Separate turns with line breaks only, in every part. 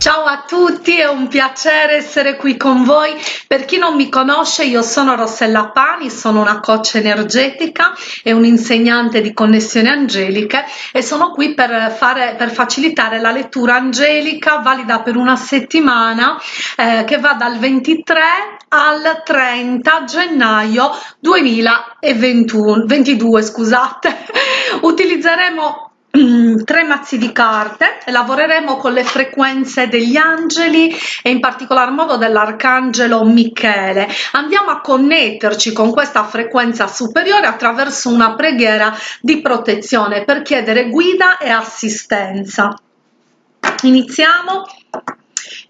Ciao a tutti, è un piacere essere qui con voi. Per chi non mi conosce, io sono Rossella Pani, sono una coach energetica e un'insegnante di connessioni angeliche e sono qui per, fare, per facilitare la lettura angelica valida per una settimana eh, che va dal 23 al 30 gennaio 2022. Scusate. Utilizzeremo tre mazzi di carte. E lavoreremo con le frequenze degli angeli e in particolar modo dell'arcangelo Michele. Andiamo a connetterci con questa frequenza superiore attraverso una preghiera di protezione per chiedere guida e assistenza. Iniziamo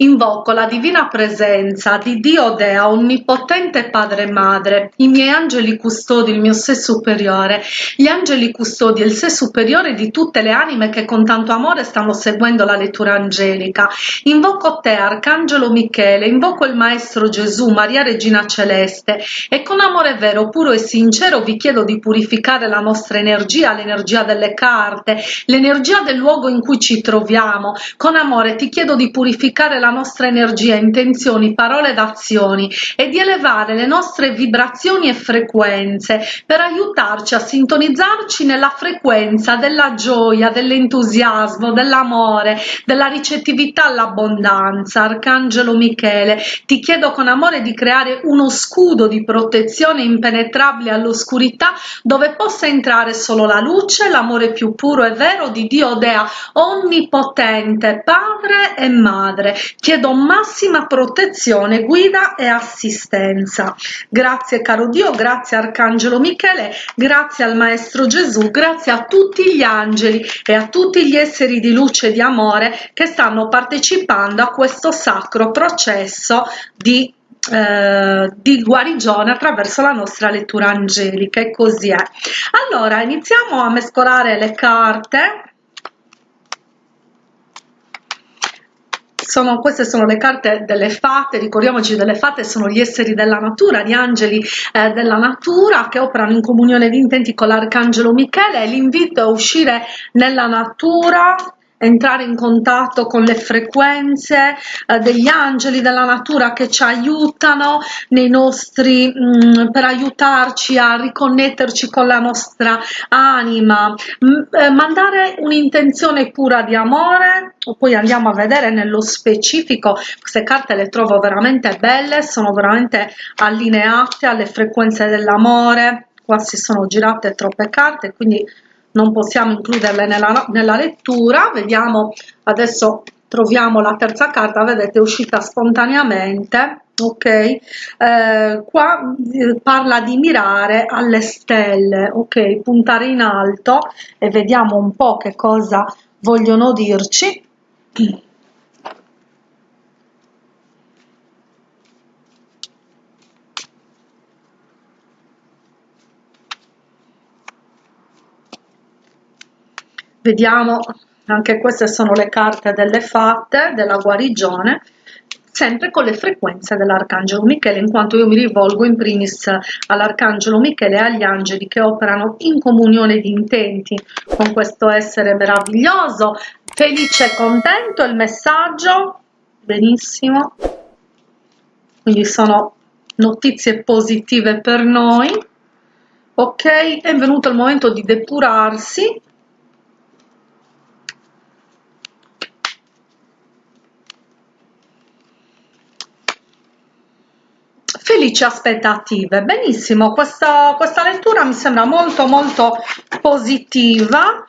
Invoco la divina presenza di Dio Dea, onnipotente Padre e Madre, i miei angeli custodi, il mio sé superiore, gli angeli custodi il sé superiore di tutte le anime che con tanto amore stanno seguendo la lettura angelica. Invoco te, Arcangelo Michele, invoco il Maestro Gesù, Maria Regina Celeste e con amore vero, puro e sincero vi chiedo di purificare la nostra energia, l'energia delle carte, l'energia del luogo in cui ci troviamo. Con amore ti chiedo di purificare la nostra energia, intenzioni, parole ed azioni e di elevare le nostre vibrazioni e frequenze per aiutarci a sintonizzarci nella frequenza della gioia, dell'entusiasmo, dell'amore, della ricettività all'abbondanza. Arcangelo Michele, ti chiedo con amore di creare uno scudo di protezione impenetrabile all'oscurità dove possa entrare solo la luce, l'amore più puro e vero di Dio Dea, onnipotente, Padre e Madre chiedo massima protezione, guida e assistenza. Grazie caro Dio, grazie Arcangelo Michele, grazie al Maestro Gesù, grazie a tutti gli angeli e a tutti gli esseri di luce e di amore che stanno partecipando a questo sacro processo di eh, di guarigione attraverso la nostra lettura angelica. E così è. Allora iniziamo a mescolare le carte sono, queste sono le carte delle fate, ricordiamoci delle fate sono gli esseri della natura, gli angeli eh, della natura che operano in comunione di intenti con l'arcangelo Michele. L'invito a uscire nella natura entrare in contatto con le frequenze eh, degli angeli della natura che ci aiutano nei nostri mh, mm, per aiutarci a riconnetterci con la nostra anima. Mh, eh, mandare un'intenzione pura di amore poi andiamo a vedere nello specifico queste carte le trovo veramente belle sono veramente allineate alle frequenze dell'amore. Qua si sono girate troppe carte quindi non possiamo includerle nella, nella lettura. Vediamo adesso troviamo la terza carta. Vedete è uscita spontaneamente ok? Eh, qua eh, parla di mirare alle stelle ok? Puntare in alto e vediamo un po che cosa vogliono dirci vediamo anche queste sono le carte delle fatte della guarigione sempre con le frequenze dell'arcangelo Michele in quanto io mi rivolgo in primis all'arcangelo Michele e agli angeli che operano in comunione di intenti. Con questo essere meraviglioso felice e contento il messaggio. Benissimo. Quindi sono notizie positive per noi. Ok è venuto il momento di depurarsi felici aspettative. Benissimo questa, questa lettura mi sembra molto molto positiva.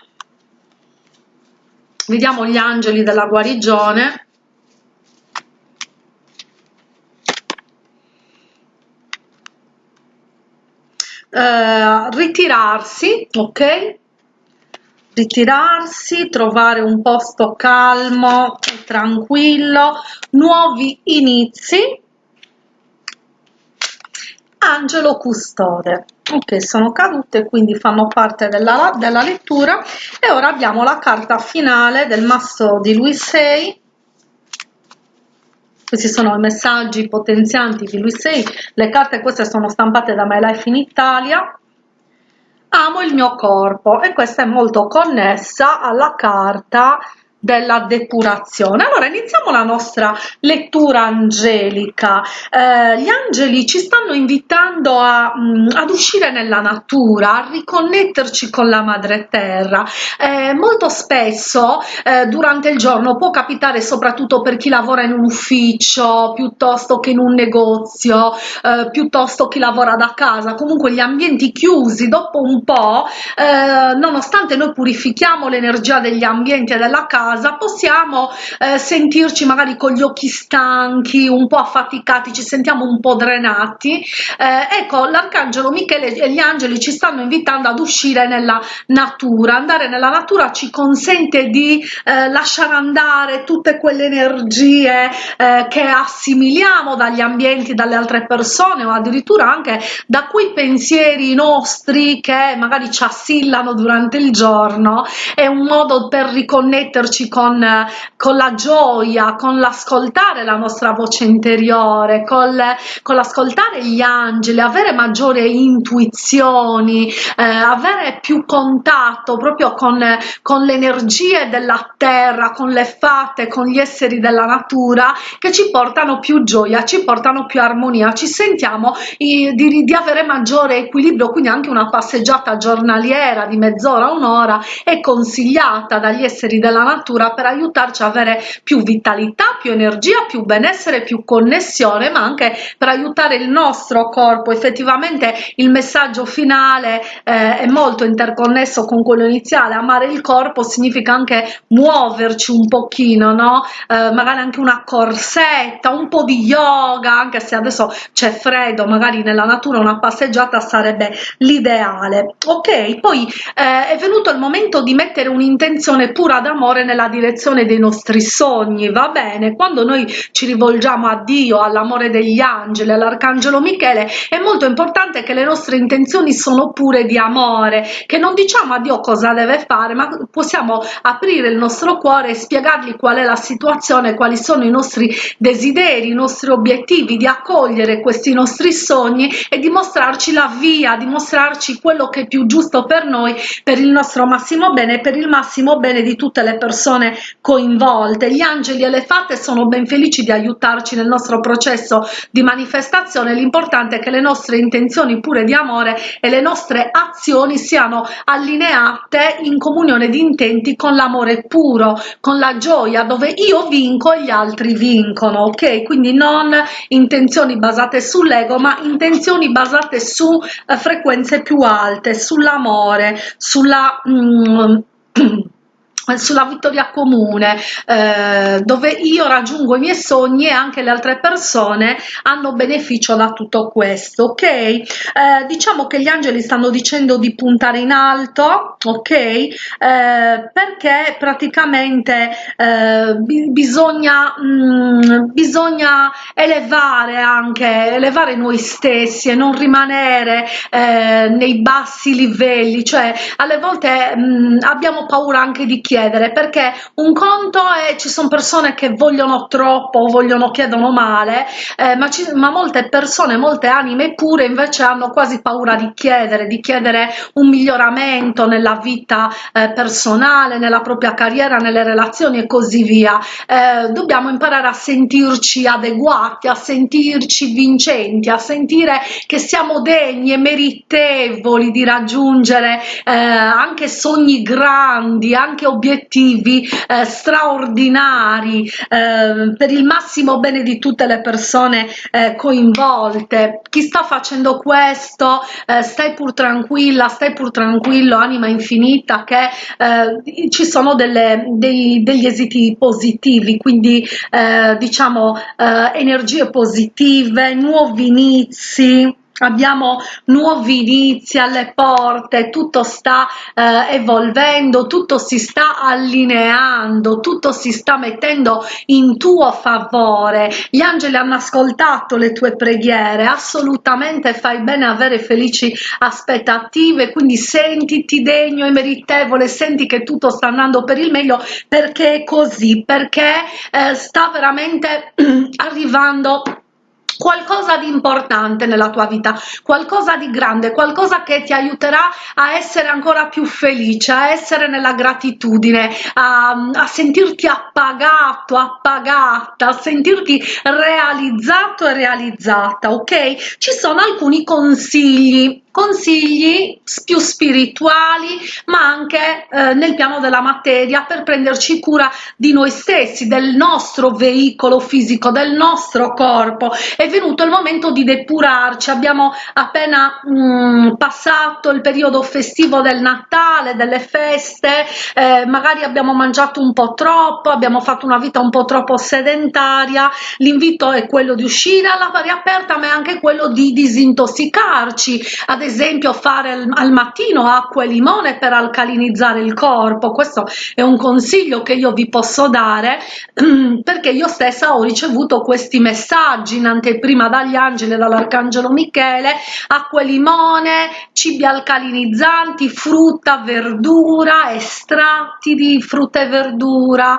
Vediamo gli angeli della guarigione. Eh, ritirarsi ok? Ritirarsi trovare un posto calmo tranquillo. Nuovi inizi angelo custode ok sono cadute quindi fanno parte della, della lettura. E ora abbiamo la carta finale del masso di lui 6 questi sono i messaggi potenzianti di lui 6 le carte queste sono stampate da My Life in Italia. Amo il mio corpo. E questa è molto connessa alla carta della depurazione. Allora iniziamo la nostra lettura angelica. Eh, gli angeli ci stanno invitando a, mh, mm, ad uscire nella natura, a riconnetterci con la madre terra. Eh, molto spesso eh, durante il giorno può capitare soprattutto per chi lavora in un ufficio piuttosto che in un negozio, eh, piuttosto chi lavora da casa, comunque gli ambienti chiusi dopo un po', eh, nonostante noi purifichiamo l'energia degli ambienti e della casa, possiamo eh, sentirci magari con gli occhi stanchi, un po' affaticati, ci sentiamo un po' drenati. Eh, ecco, l'arcangelo Michele e gli angeli ci stanno invitando ad uscire nella natura. Andare nella natura ci consente di eh, lasciare andare tutte quelle energie eh, che assimiliamo dagli ambienti, dalle altre persone o addirittura anche da quei pensieri nostri che magari ci assillano durante il giorno. È un modo per riconnetterci con, con la gioia, con l'ascoltare la nostra voce interiore, con, con l'ascoltare gli angeli, avere maggiore intuizioni, eh, avere più contatto proprio con, con le energie della terra, con le fate, con gli esseri della natura che ci portano più gioia, ci portano più armonia, ci sentiamo di, di avere maggiore equilibrio, quindi anche una passeggiata giornaliera di mezz'ora, un'ora è consigliata dagli esseri della natura per aiutarci a avere più vitalità, più energia, più benessere, più connessione, ma anche per aiutare il nostro corpo. Effettivamente il messaggio finale eh, è molto interconnesso con quello iniziale, amare il corpo significa anche muoverci un pochino, no? Eh, magari anche una corsetta, un po' di yoga, anche se adesso c'è freddo, magari nella natura una passeggiata sarebbe l'ideale. Ok, poi eh, è venuto il momento di mettere un'intenzione pura d'amore nella direzione dei nostri sogni, va bene? Quando noi ci rivolgiamo a Dio, all'amore degli angeli, all'arcangelo Michele, è molto importante che le nostre intenzioni sono pure di amore, che non diciamo a Dio cosa deve fare, ma possiamo aprire il nostro cuore e spiegargli qual è la situazione, quali sono i nostri desideri, i nostri obiettivi, di accogliere questi nostri sogni e dimostrarci la via, dimostrarci quello che è più giusto per noi, per il nostro massimo bene e per il massimo bene di tutte le persone coinvolte. Gli angeli e le fate sono ben felici di aiutarci nel nostro processo di manifestazione, l'importante è che le nostre intenzioni pure di amore e le nostre azioni siano allineate in comunione di intenti con l'amore puro, con la gioia, dove io vinco e gli altri vincono, ok? Quindi non intenzioni basate sull'ego, ma intenzioni basate su eh, frequenze più alte, sull'amore, sulla... Mm, sulla vittoria comune eh, dove io raggiungo i miei sogni e anche le altre persone hanno beneficio da tutto questo ok? Eh, diciamo che gli angeli stanno dicendo di puntare in alto ok? Eh, perché praticamente eh, bisogna mh, mm, bisogna elevare anche elevare noi stessi e non rimanere eh, nei bassi livelli cioè alle volte mh, mm, abbiamo paura anche di chiedere chiedere perché un conto è ci sono persone che vogliono troppo vogliono chiedono male eh, ma, ci, ma molte persone molte anime pure invece hanno quasi paura di chiedere di chiedere un miglioramento nella vita eh, personale nella propria carriera nelle relazioni e così via. Eh, dobbiamo imparare a sentirci adeguati a sentirci vincenti a sentire che siamo degni e meritevoli di raggiungere eh, anche sogni grandi anche obiettivi obiettivi eh, straordinari eh, per il massimo bene di tutte le persone eh, coinvolte. Chi sta facendo questo, eh, stai pur tranquilla, stai pur tranquillo, anima infinita, che eh, ci sono delle, dei, degli esiti positivi, quindi eh, diciamo energie positive, nuovi inizi abbiamo nuovi inizi alle porte, tutto sta eh, evolvendo, tutto si sta allineando, tutto si sta mettendo in tuo favore. Gli angeli hanno ascoltato le tue preghiere, assolutamente fai bene avere felici aspettative, quindi sentiti degno e meritevole, senti che tutto sta andando per il meglio perché è così, perché eh, sta veramente arrivando qualcosa di importante nella tua vita, qualcosa di grande, qualcosa che ti aiuterà a essere ancora più felice, a essere nella gratitudine, a, a sentirti appagato, appagata, a sentirti realizzato e realizzata, ok? Ci sono alcuni consigli consigli più spirituali ma anche eh, nel piano della materia per prenderci cura di noi stessi del nostro veicolo fisico del nostro corpo. È venuto il momento di depurarci. Abbiamo appena mh, mm, passato il periodo festivo del natale delle feste eh, magari abbiamo mangiato un po troppo abbiamo fatto una vita un po troppo sedentaria. L'invito è quello di uscire all'aria aperta ma anche quello di disintossicarci ad esempio fare al mattino acqua e limone per alcalinizzare il corpo. Questo è un consiglio che io vi posso dare perché io stessa ho ricevuto questi messaggi in anteprima dagli angeli e dall'arcangelo michele acqua e limone cibi alcalinizzanti frutta verdura estratti di frutta e verdura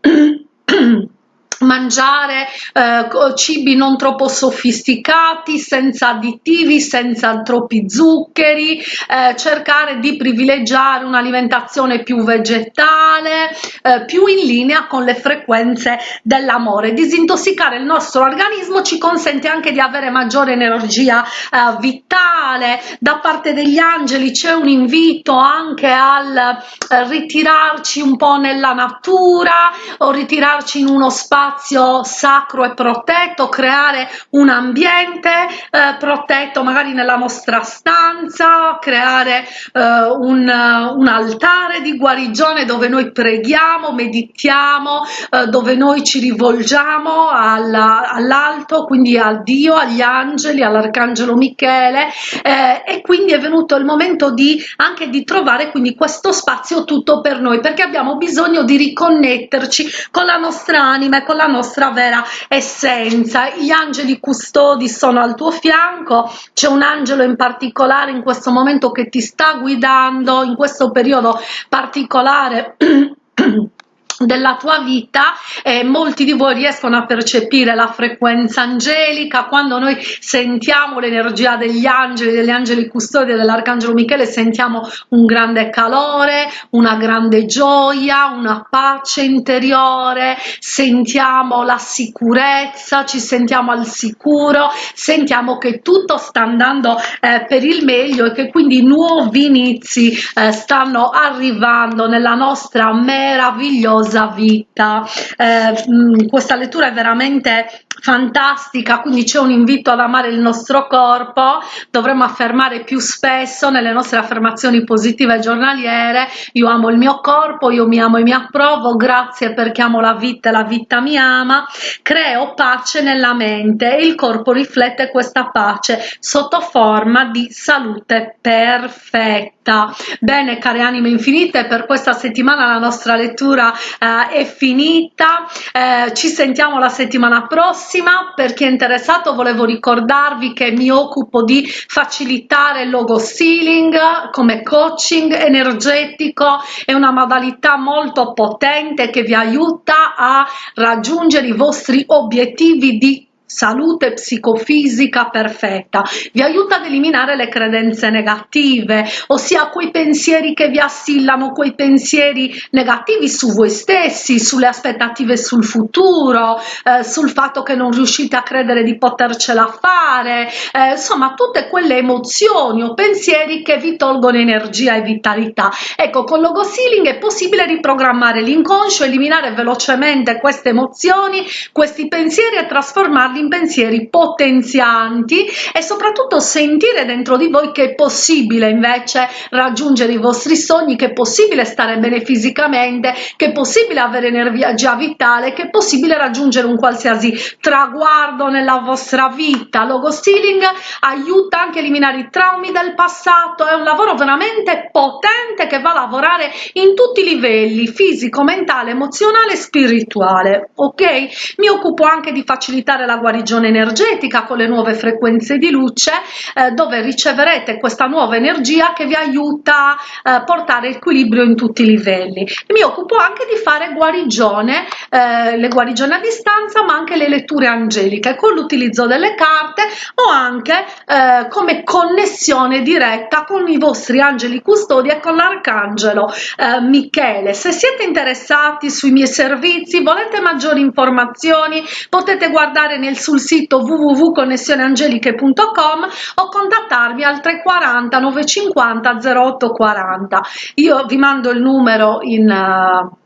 mangiare eh, cibi non troppo sofisticati senza additivi senza troppi zuccheri eh, cercare di privilegiare un'alimentazione più vegetale eh, più in linea con le frequenze dell'amore. Disintossicare il nostro organismo ci consente anche di avere maggiore energia eh, vitale. Da parte degli angeli c'è un invito anche al eh, ritirarci un po nella natura o ritirarci in uno spazio spazio sacro e protetto, creare un ambiente eh, protetto magari nella nostra stanza, creare eh, un, un, altare di guarigione dove noi preghiamo, meditiamo, eh, dove noi ci rivolgiamo all'alto, quindi a Dio, agli angeli, all'arcangelo Michele. Eh, e quindi è venuto il momento di anche di trovare quindi questo spazio tutto per noi perché abbiamo bisogno di riconnetterci con la nostra anima e con la nostra vera essenza. Gli angeli custodi sono al tuo fianco. C'è un angelo in particolare in questo momento che ti sta guidando in questo periodo particolare della tua vita e molti di voi riescono a percepire la frequenza angelica. Quando noi sentiamo l'energia degli angeli degli angeli custodi dell'arcangelo michele sentiamo un grande calore una grande gioia una pace interiore. Sentiamo la sicurezza ci sentiamo al sicuro sentiamo che tutto sta andando eh, per il meglio e che quindi nuovi inizi eh, stanno arrivando nella nostra meravigliosa meravigliosa vita. Eh, mm, questa lettura è veramente fantastica quindi c'è un invito ad amare il nostro corpo. Dovremmo affermare più spesso nelle nostre affermazioni positive giornaliere io amo il mio corpo io mi amo e mi approvo grazie perché amo la vita e la vita mi ama creo pace nella mente e il corpo riflette questa pace sotto forma di salute perfetta. Bene care anime infinite per questa settimana la nostra lettura eh, è finita. Eh, ci sentiamo la settimana prossima. Per chi è interessato volevo ricordarvi che mi occupo di facilitare il logo sealing come coaching energetico. È una modalità molto potente che vi aiuta a raggiungere i vostri obiettivi di salute psicofisica perfetta. Vi aiuta ad eliminare le credenze negative ossia quei pensieri che vi assillano quei pensieri negativi su voi stessi sulle aspettative sul futuro eh, sul fatto che non riuscite a credere di potercela fare eh, insomma tutte quelle emozioni o pensieri che vi tolgono energia e vitalità. Ecco con logo sealing è possibile riprogrammare l'inconscio eliminare velocemente queste emozioni questi pensieri e trasformarli in pensieri potenzianti e soprattutto sentire dentro di voi che è possibile invece raggiungere i vostri sogni che è possibile stare bene fisicamente che è possibile avere energia vitale che è possibile raggiungere un qualsiasi traguardo nella vostra vita. Logo stealing aiuta anche a eliminare i traumi del passato. È un lavoro veramente potente che va a lavorare in tutti i livelli fisico mentale emozionale spirituale ok? Mi occupo anche di facilitare la guarigione energetica con le nuove frequenze di luce eh, dove riceverete questa nuova energia che vi aiuta a eh, portare equilibrio in tutti i livelli. Mi occupo anche di fare guarigione eh, le guarigioni a distanza ma anche le letture angeliche con l'utilizzo delle carte o anche eh, come connessione diretta con i vostri angeli custodi e con l'arcangelo eh, Michele. Se siete interessati sui miei servizi volete maggiori informazioni potete guardare nel, sul sito www.connessioneangeliche.com o contattarmi al 340 950 0840 io vi mando il numero in uh,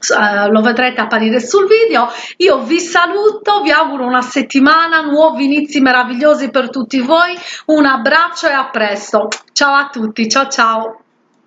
Uh, lo vedrete apparire sul video. Io vi saluto vi auguro una settimana nuovi inizi meravigliosi per tutti voi. Un abbraccio e a presto. Ciao a tutti ciao ciao